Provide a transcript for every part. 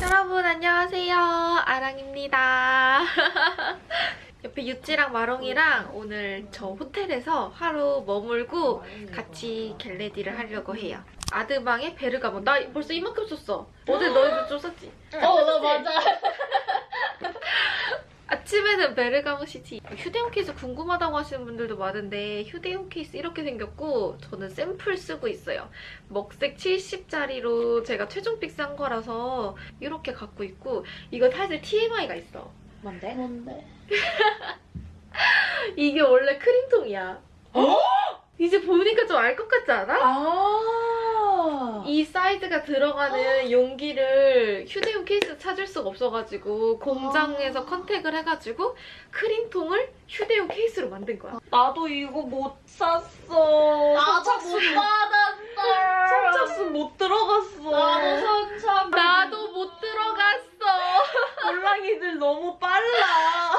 여러분 안녕하세요 아랑입니다 옆에 유찌랑 마롱이랑 오늘 저 호텔에서 하루 머물고 같이 get ready를 하려고 해요 아드방에 베르가몬 나 벌써 이만큼 썼어 어제 너희도 좀 썼지? 어, 나 맞아. 아침에는 베르가모 시티 휴대용 케이스 궁금하다고 하시는 분들도 많은데 휴대용 케이스 이렇게 생겼고 저는 샘플 쓰고 있어요 먹색 70짜리로 제가 최종픽 싼 거라서 이렇게 갖고 있고 이거 사실 TMI가 있어 뭔데? 뭔데? 이게 원래 크림통이야 어? 이제 보니까 좀 알 것 같지 않아? 아. 이 사이즈가 들어가는 용기를 휴대용 케이스 찾을 수가 없어가지고 공장에서 컨택을 해가지고 크림통을 휴대용 케이스로 만든 거야 나도 이거 못 샀어. 나도 못 받았어. 선착순 못 들어갔어. 나도 선착. 나도 못 들어갔어. 몰랑이들 너무 빨라.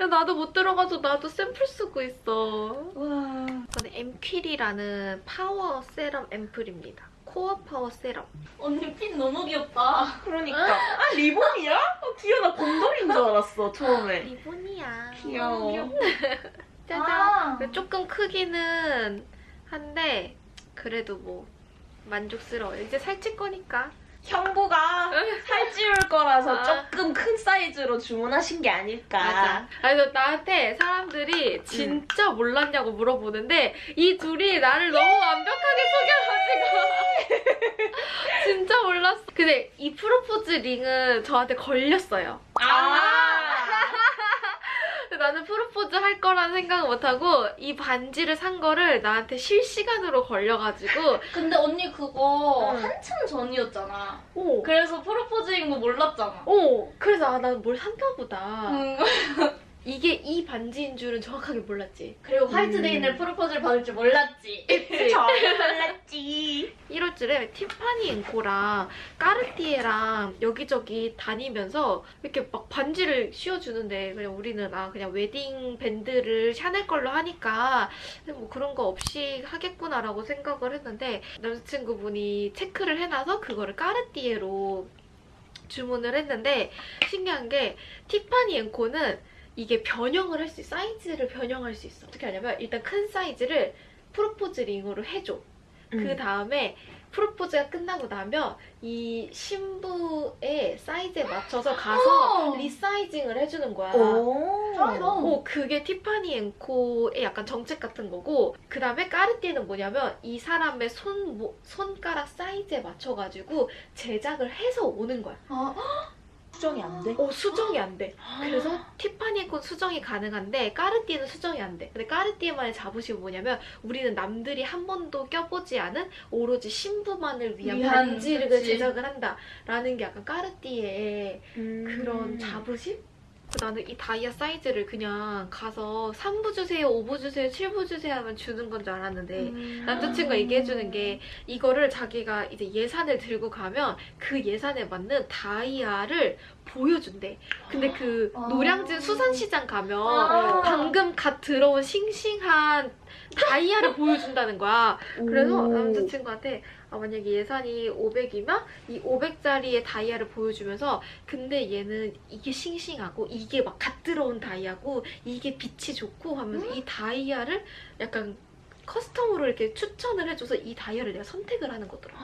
야, 나도 못 들어가서 나도 샘플 쓰고 있어. 와. 이거는 엠퀴리라는 파워 세럼 앰플입니다. 코어 파워 세럼. 언니 핀 너무 귀엽다. 그러니까. 아 리본이야? 어, 귀여워. 나 곰돌인 줄 알았어 처음에. 리본이야. 귀여워. 짜잔. 아. 조금 크기는 한데 그래도 뭐 만족스러워요. 이제 살찔 거니까. 형부가 살찌울 거라서 아. 조금 큰 사이즈로 주문하신 게 아닐까. 맞아. 그래서 나한테 사람들이 진짜 몰랐냐고 물어보는데 이 둘이 나를 너무 완벽하게 속여가지고 진짜 몰랐어. 근데 이 프로포즈 링은 저한테 걸렸어요. 아. 근데 나는 프로포즈 할 거라는 생각을 못하고 이 반지를 산 거를 나한테 실시간으로 걸려가지고 근데 언니 그거 응. 한참 전이었잖아. 오, 그래서 프로포즈인 거 몰랐잖아. 오 그래서 아, 난뭘 샀나 보다. 응. 이게 이 반지인 줄은 정확하게 몰랐지. 그리고 화이트데이 날 프로포즈를 받을 줄 몰랐지. 전혀 몰랐지. 1월쯤에 티파니 앤코랑 까르띠에랑 여기저기 다니면서 이렇게 막 반지를 씌워주는데 그냥 우리는 아 그냥 웨딩 밴드를 샤넬 걸로 하니까 뭐 그런 거 없이 하겠구나라고 생각을 했는데 남자친구분이 체크를 해놔서 그거를 까르띠에로 주문을 했는데 신기한 게 티파니 앤코는 이게 변형을 할 수 있어 사이즈를 변형할 수 있어 어떻게 하냐면 일단 큰 사이즈를 프로포즈 링으로 해줘 그 다음에 프로포즈가 끝나고 나면 이 신부의 사이즈에 맞춰서 가서 어. resizing을 해주는 거야. 오. 짱이다. 어, 그게 티파니 앤코의 약간 정책 같은 거고 그 다음에 까르띠에는 뭐냐면 이 사람의 손, 모- 손가락 사이즈에 맞춰가지고 제작을 해서 오는 거야. 아, 수정이 안 돼? 어, 수정이 안 돼. 그래서 티파니 앵코는 수정이 가능한데 까르띠에는 수정이 안 돼. 근데 까르띠에만의 자부심은 뭐냐면 우리는 남들이 한 번도 껴보지 않은 오로지 신부만을 위한 위한, 반지를 그치. 제작을 한다라는 게 약간 까르띠에의 음. 그런 자부심? 나는 이 다이아 사이즈를 그냥 가서 3부 주세요, 5부 주세요, 7부 주세요 하면 주는 건 줄 알았는데 음. 남자친구가 얘기해주는 게 이거를 자기가 이제 예산을 들고 가면 그 예산에 맞는 다이아를 보여준대. 근데 그 아. 노량진 수산시장 가면 아. 방금 갓 들어온 싱싱한 다이아를 보여준다는 거야. 그래서 오. 남자친구한테 아, 만약에 예산이 500이면 이 500짜리의 다이아를 보여주면서 근데 얘는 이게 싱싱하고 이게 막 갓 들어온 다이아고 이게 빛이 좋고 하면서 이 다이아를 약간 custom으로 이렇게 추천을 해줘서 이 다이아를 내가 선택을 하는 거더라.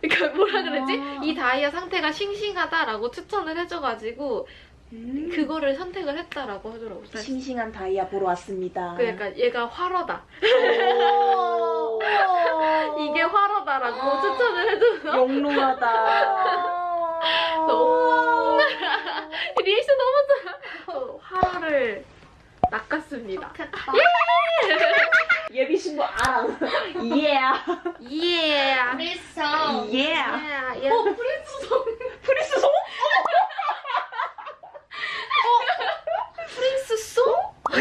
그러니까 뭐라 그러지? 아. 이 다이아 상태가 싱싱하다라고 추천을 해줘가지고 음. 그거를 선택을 했다라고 하더라고. 그래서 싱싱한 다이아 보러 왔습니다. 그 약간 얘가 화러다. 오. 이게 화러다라고 추천을 해줘서 영롱하다. 리액션 너무 좋아. 어, 화러를 낚았습니다. 좋겠다. 예비 신부 아랑. 예. 예. 프리성. 예. 예. 어, 프리성. 프리스 송? 프린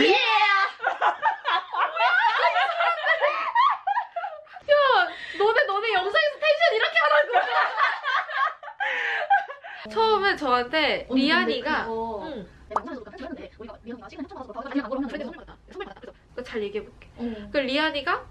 예! 야, 너네 너네 영상에서 텐션 이렇게 하라고. 처음에 저한테 리안이가 그거 응. 잘 얘기해볼게. 그 리안이가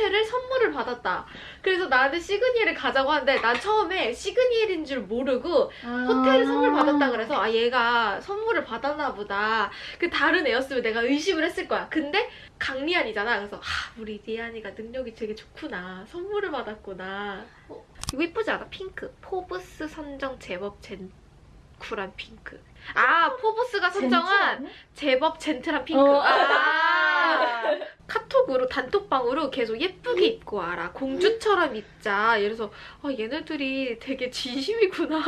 호텔을 선물을 받았다. 그래서 나한테 시그니엘을 가자고 하는데 난 처음에 시그니엘인 줄 모르고 호텔을 선물 받았다 그래서 아 얘가 선물을 받았나 보다. 그 다른 애였으면 내가 의심을 했을 거야. 근데 강리안이잖아. 그래서 아 우리 리안이가 능력이 되게 좋구나. 선물을 받았구나. 어, 이거 이쁘지 않아? 핑크. 포브스 선정 제법 젤 쿨한 핑크. 아 포브스가 선정한 제법 젠틀한 핑크. 어. 아. 카톡으로 단톡방으로 계속 예쁘게 입고 와라. 공주처럼 입자. 이래서 아, 얘네들이 되게 진심이구나.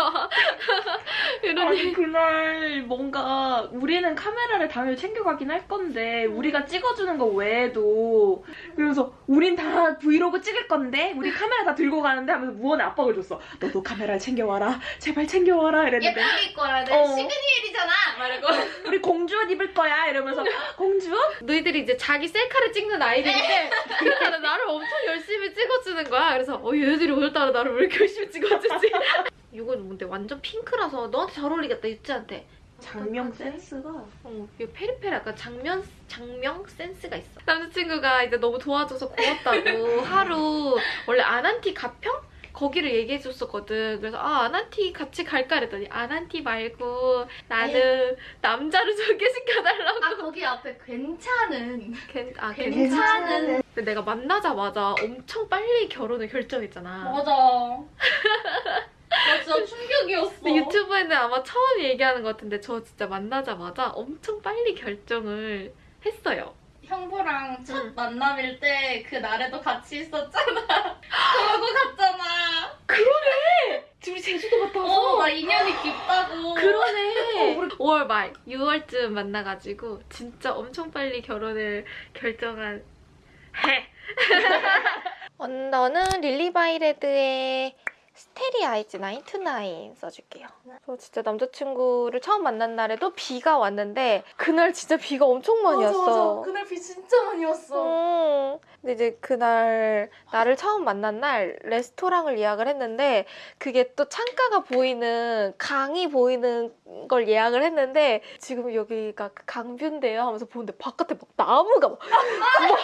얘기. 그날 뭔가 우리는 카메라를 당연히 챙겨가긴 할 건데 우리가 찍어주는 거 외에도 그래서 우린 다 브이로그 찍을 건데 우리 카메라 다 들고 가는데 하면서 무언의 압박을 줬어 너도 카메라를 챙겨와라 제발 챙겨와라 이랬는데 예쁘게 입고 와야 돼. 어. 시그니엘이잖아. 말고. 우리 공주 옷 입을 거야 이러면서 공주 옷? 너희들이 이제 자기 셀카를 찍는 아이들인데 그러니까 나를 엄청 열심히 찍어주는 거야. 그래서 어 얘네들이 오늘따라 나를 왜 이렇게 열심히 찍어주지? 이건 뭔데 완전 핑크라서 너한테 잘 어울리겠다 유찌한테. 작명 센스가 어, 이 페리페라 약간 장면 작명 센스가 있어. 남자친구가 이제 너무 도와줘서 고맙다고 하루 원래 아난티 가평 거기를 얘기해줬었거든. 그래서 아 아난티 같이 갈까 그랬더니 아난티 말고 나는 남자를 소개시켜달라고. 아 거기 앞에 괜찮은. 괜, 아 괜찮은. 근데 내가 만나자마자 엄청 빨리 결혼을 결정했잖아. 맞아. 나 진짜 충격이었어. 근데 유튜브에는 아마 처음 얘기하는 것 같은데 저 진짜 만나자마자 엄청 빨리 결정을 했어요. 형부랑 첫 응. 만남일 때 그 날에도 같이 있었잖아. 그러고 갔잖아. 둘이 제주도 갔다 어, 나 인연이 깊다고. 그러네. 5월 말, 6월쯤 만나가지고 진짜 엄청 빨리 결혼을 결정한 해. 언더는 릴리바이레드의 스테리 아이즈 99 써줄게요. 저 진짜 남자친구를 처음 만난 날에도 비가 왔는데 그날 진짜 비가 엄청 많이 왔어. 그날 비 진짜 많이 왔어. 음. 근데 이제 그날 나를 처음 만난 날 레스토랑을 예약을 했는데 그게 또 창가가 보이는 강이 보이는 걸 예약을 했는데 지금 여기가 그 강뷰인데요 하면서 보는데 바깥에 막 나무가 막, 막,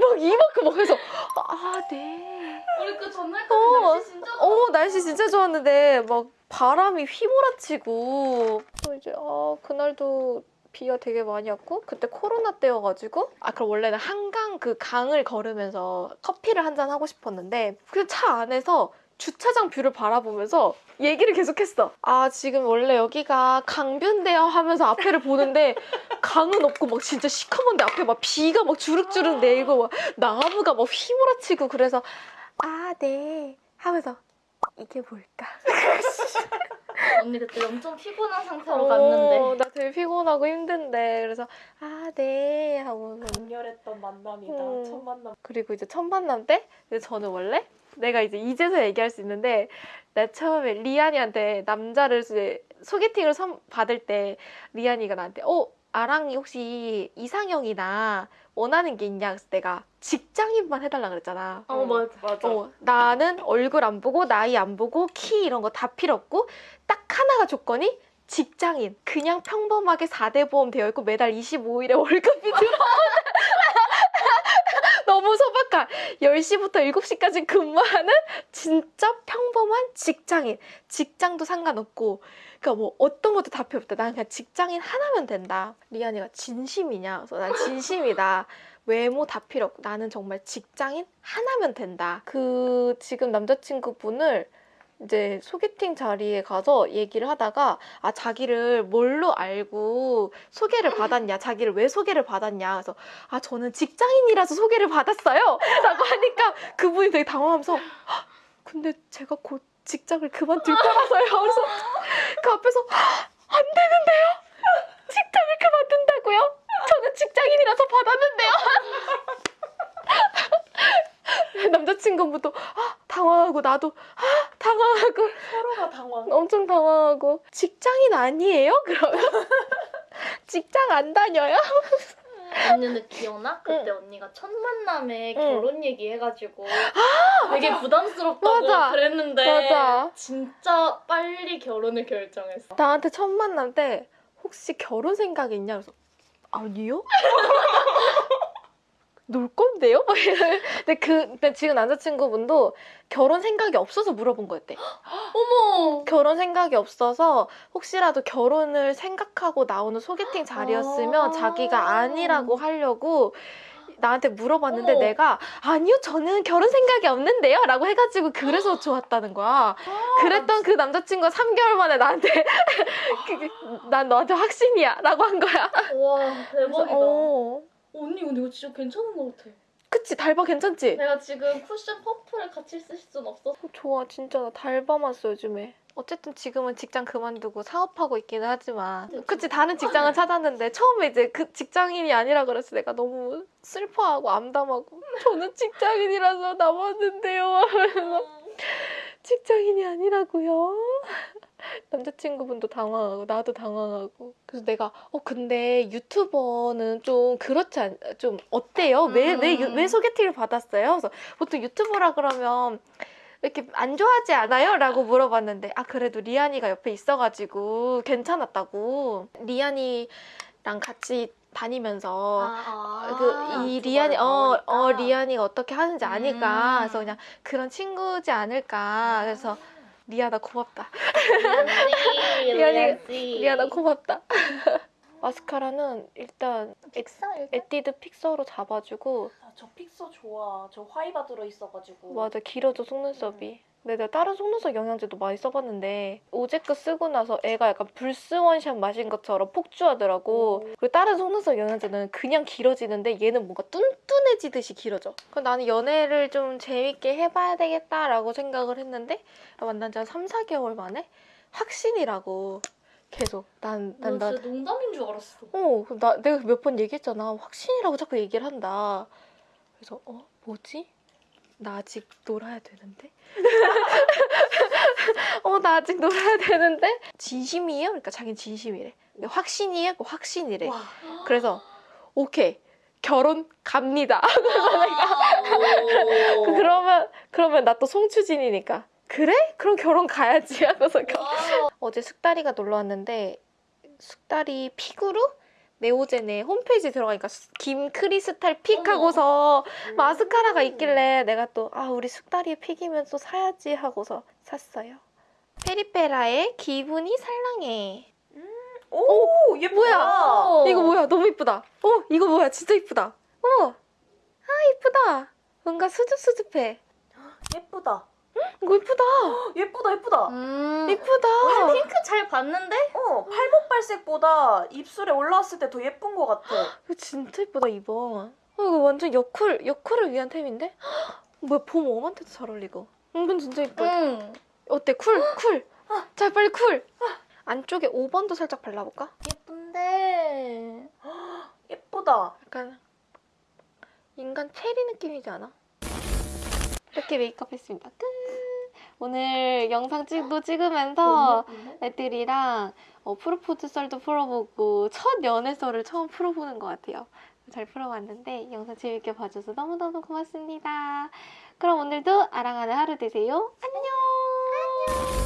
막 이만큼 막 해서 아 네. 우리 그 전날까지 어. 날씨 진짜 어 날씨 진짜 좋았는데 막 바람이 휘몰아치고 또 이제 아 그날도 비가 되게 많이 왔고 그때 코로나 때여가지고 아 그럼 원래는 한강 그 강을 걸으면서 커피를 한 잔 하고 싶었는데 그 차 안에서 주차장 뷰를 바라보면서 얘기를 계속했어. 아 지금 원래 여기가 강뷰인데요 하면서 앞에를 보는데 강은 없고 막 진짜 시커먼데 앞에 막 비가 막 주룩주룩 내리고 막 나무가 막 휘몰아치고 그래서 아 네 하면서 이게 뭘까? 언니 그때 엄청 피곤한 상태로 갔는데. 어, 나 되게 피곤하고 힘든데 그래서 아 네 하고 강렬했던 만남이다 음. 첫 만남 그리고 이제 첫 만남 때 이제 저는 원래 내가 이제 이제서 얘기할 수 있는데 나 처음에 리안이한테 남자를 이제 소개팅을 선- 받을 때 리안이가 나한테 어 아랑이 혹시 이상형이나 원하는 게 있냐? 그래서 내가 직장인만 해달라 그랬잖아. 어, 맞아. 맞아. 어, 나는 얼굴 안 보고 나이 안 보고 키 이런 거 다 필요 없고 딱 하나가 조건이 직장인. 그냥 평범하게 4대 보험 되어 있고 매달 25일에 월급이 들어 너무 소박한. 10시부터 7시까지 근무하는 진짜 평범한 직장인. 직장도 상관없고 그러니까 뭐 어떤 것도 다 필요 없다. 난 그냥 직장인 하나면 된다. 리안이가 진심이냐? 그래서 난 진심이다. 외모 다 필요 없고 나는 정말 직장인 하나면 된다. 그 지금 남자친구분을 이제 소개팅 자리에 가서 얘기를 하다가 아 자기를 뭘로 알고 소개를 받았냐? 자기를 왜 소개를 받았냐? 그래서 아 저는 직장인이라서 소개를 받았어요. 라고 하니까 그분이 되게 당황하면서 "헉, 근데 제가 곧 직장을 그만둘 거라서요. 그래서 그 앞에서 "헉, 안 되는데요? 직장을 그만둔다고요? 저는 직장인이라서 받았는데요? 남자친구분도 아, 당황하고 나도 아, 당황하고. 서로가 당황. 엄청 당황하고. 직장인 아니에요? 그러면? 직장 안 다녀요? 언니는 기억나? 그때 언니가 첫 만남에 응. 결혼 얘기 해가지고 되게 부담스럽다고 아, 맞아. 그랬는데 맞아. 진짜 빨리 결혼을 결정했어. 나한테 첫 만남 때 혹시 결혼 생각 있냐? 그래서 아니요? 놀 건데요? 근데 그 근데 지금 남자친구분도 결혼 생각이 없어서 물어본 거였대. 어머. 결혼 생각이 없어서 혹시라도 결혼을 생각하고 나오는 소개팅 자리였으면 아. 자기가 아니라고 하려고 나한테 물어봤는데 어머. 내가 아니요 저는 결혼 생각이 없는데요 라고 해가지고 그래서 좋았다는 거야 그랬던 그 남자친구가 3개월 만에 나한테 그, 난 너한테 확신이야 라고 한 거야 와 대박이다. 어. 언니 근데 이거 진짜 괜찮은 것 같아. 그치 달바 괜찮지? 내가 지금 쿠션 퍼플을 같이 쓸 순 없어. 좋아 진짜 나 달바만 써 요즘에 어쨌든 지금은 직장 그만두고 사업하고 있기는 하지만 그치 다른 직장을 찾았는데 처음에 이제 그 직장인이 아니라 그래서 내가 너무 슬퍼하고 암담하고 저는 직장인이라서 남았는데요 하면서 직장인이 아니라고요 남자친구분도 당황하고 나도 당황하고 그래서 내가 어 근데 유튜버는 좀 그렇지 않, 좀 어때요? 왜왜 음. 왜 소개팅을 받았어요? 그래서 보통 유튜버라 그러면 이렇게 안 좋아하지 않아요? 라고 물어봤는데 아 그래도 리안이가 옆에 있어가지고 괜찮았다고 리안이랑 같이 다니면서 아, 그이 리안이 어, 어 리안이가 어떻게 하는지 아니까 음. 그래서 그냥 그런 친구지 않을까 그래서 리안아 고맙다. 리안이 리안아 고맙다. 마스카라는 일단 일단? 에뛰드 픽서로 잡아주고 아, 저 픽서 좋아. 저 화이바 들어있어가지고. 맞아. 길어져 속눈썹이 근데 내가 다른 속눈썹 영양제도 많이 써봤는데 오제크 쓰고 나서 애가 약간 불스 원샷 마신 것처럼 폭주하더라고 그리고 다른 속눈썹 영양제는 그냥 길어지는데 얘는 뭔가 뚠뚠해지듯이 길어져 그럼 나는 연애를 좀 재밌게 해봐야 되겠다라고 생각을 했는데 만난 지 한 3, 4개월 만에 확신이라고 계속 난, 나 난, 난, 진짜 농담인 줄 알았어. 어, 나 내가 몇 번 얘기했잖아. 확신이라고 자꾸 얘기를 한다. 그래서 어 뭐지? 나 아직 놀아야 되는데. 어, 나 아직 놀아야 되는데. 진심이에요? 그러니까 자기는 진심이래. 근데 확신이에요? 그 확신이래. 와. 그래서 오케이 결혼 갑니다. 오. 그러면 그러면 나 또 송추진이니까. 그래? 그럼 결혼 가야지 하고서. 어제 숙다리가 놀러 왔는데 숙다리 픽으로 네오젠에 홈페이지 들어가니까 수- 김크리스탈 픽. 하고서 마스카라가 있길래 내가 또 아 우리 숙다리의 픽이면 또 사야지 하고서 샀어요. 페리페라의 기분이 살랑해. 오, 예쁘다. 뭐야? 이거 뭐야? 너무 이쁘다. 어 이거 뭐야? 진짜 이쁘다. 어, 아 이쁘다. 뭔가 수줍수줍해. 예쁘다. 이거 이쁘다. 예쁘다, 예쁘다. 음. 이쁘다. 핑크 잘 받는데? 어, 팔목 발색보다 입술에 올라왔을 때 더 예쁜 것 같아. 이거 진짜 예쁘다 이번. 어, 이거 완전 여쿨 여쿨을 위한 템인데? 뭐야 봄 웜한테도 잘 어울리고. 이건 진짜 예뻐. 응. 어때 쿨 쿨. 자 빨리 쿨. 안쪽에 5번도 살짝 발라볼까? 예쁜데. 예쁘다. 약간 인간 체리 느낌이지 않아? 이렇게 메이크업 했습니다. 끝. 오늘 영상 찍도 찍으면서 애들이랑 어, 프로포즈 썰도 풀어보고 첫 연애 썰을 처음 풀어보는 것 같아요. 잘 풀어봤는데 영상 재밌게 봐줘서 너무너무 고맙습니다. 그럼 오늘도 아랑하는 하루 되세요. 안녕.